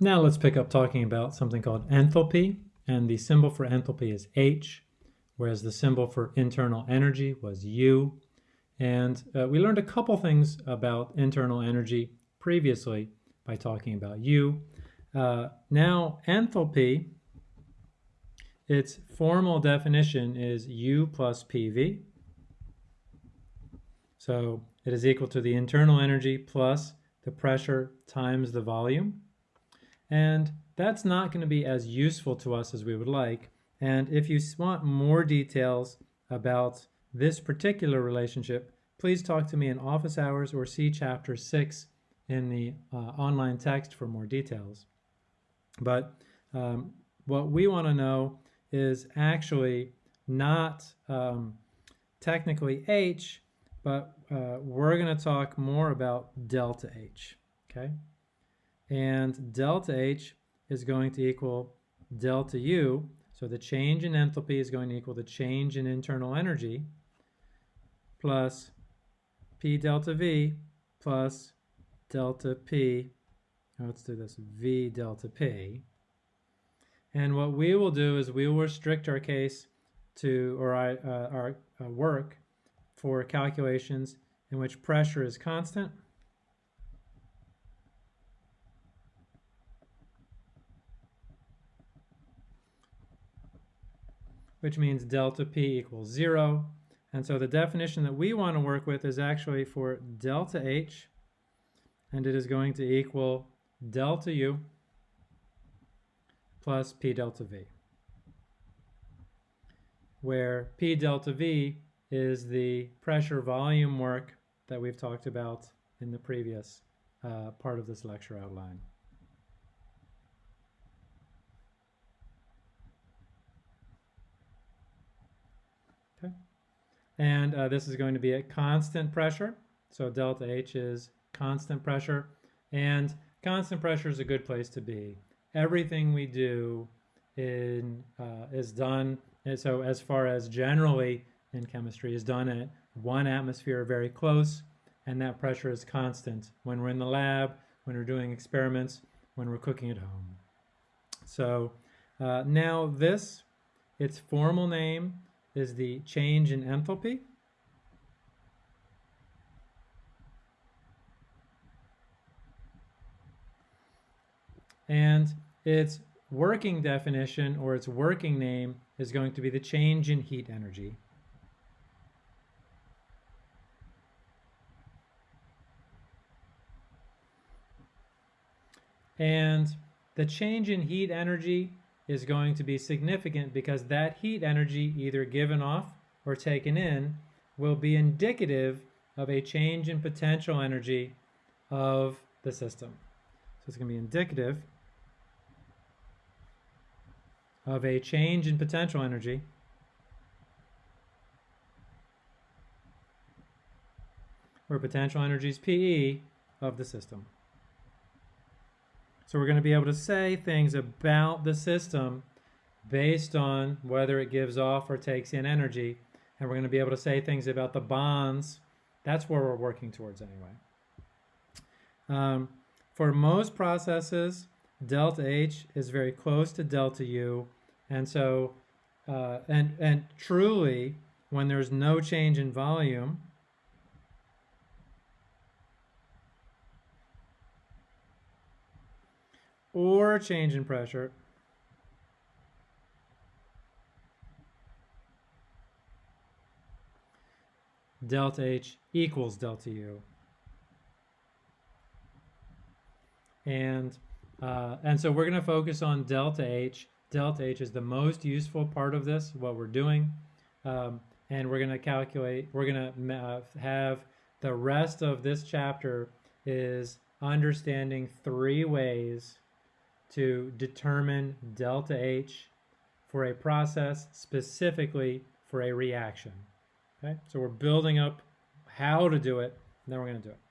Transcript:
Now let's pick up talking about something called enthalpy, and the symbol for enthalpy is H, whereas the symbol for internal energy was U. And uh, we learned a couple things about internal energy previously by talking about U. Uh, now enthalpy, its formal definition is U plus PV. So it is equal to the internal energy plus the pressure times the volume. And that's not going to be as useful to us as we would like. And if you want more details about this particular relationship, please talk to me in office hours or see chapter 6 in the uh, online text for more details. But um, what we want to know is actually not um, technically H, but uh, we're going to talk more about delta H, okay? And delta H is going to equal delta U, so the change in enthalpy is going to equal the change in internal energy plus P delta V plus delta P, Now let's do this, V delta P. And what we will do is we will restrict our case to, or uh, our uh, work for calculations in which pressure is constant which means delta P equals zero. And so the definition that we want to work with is actually for delta H, and it is going to equal delta U plus P delta V, where P delta V is the pressure volume work that we've talked about in the previous uh, part of this lecture outline. Okay. And uh, this is going to be at constant pressure. So delta H is constant pressure. And constant pressure is a good place to be. Everything we do in, uh, is done, and so as far as generally in chemistry is done at one atmosphere very close and that pressure is constant when we're in the lab, when we're doing experiments, when we're cooking at home. So uh, now this, its formal name is the change in enthalpy. And its working definition or its working name is going to be the change in heat energy. And the change in heat energy is going to be significant because that heat energy either given off or taken in will be indicative of a change in potential energy of the system. So it's going to be indicative of a change in potential energy where potential energy is PE of the system. So we're going to be able to say things about the system based on whether it gives off or takes in energy. And we're going to be able to say things about the bonds. That's where we're working towards anyway. Um, for most processes, delta H is very close to delta U. And so, uh, and, and truly, when there's no change in volume, or a change in pressure delta H equals delta U. And, uh, and so we're going to focus on delta H. Delta H is the most useful part of this, what we're doing. Um, and we're going to calculate, we're going to uh, have the rest of this chapter is understanding three ways to determine delta H for a process specifically for a reaction. Okay, so we're building up how to do it, and then we're going to do it.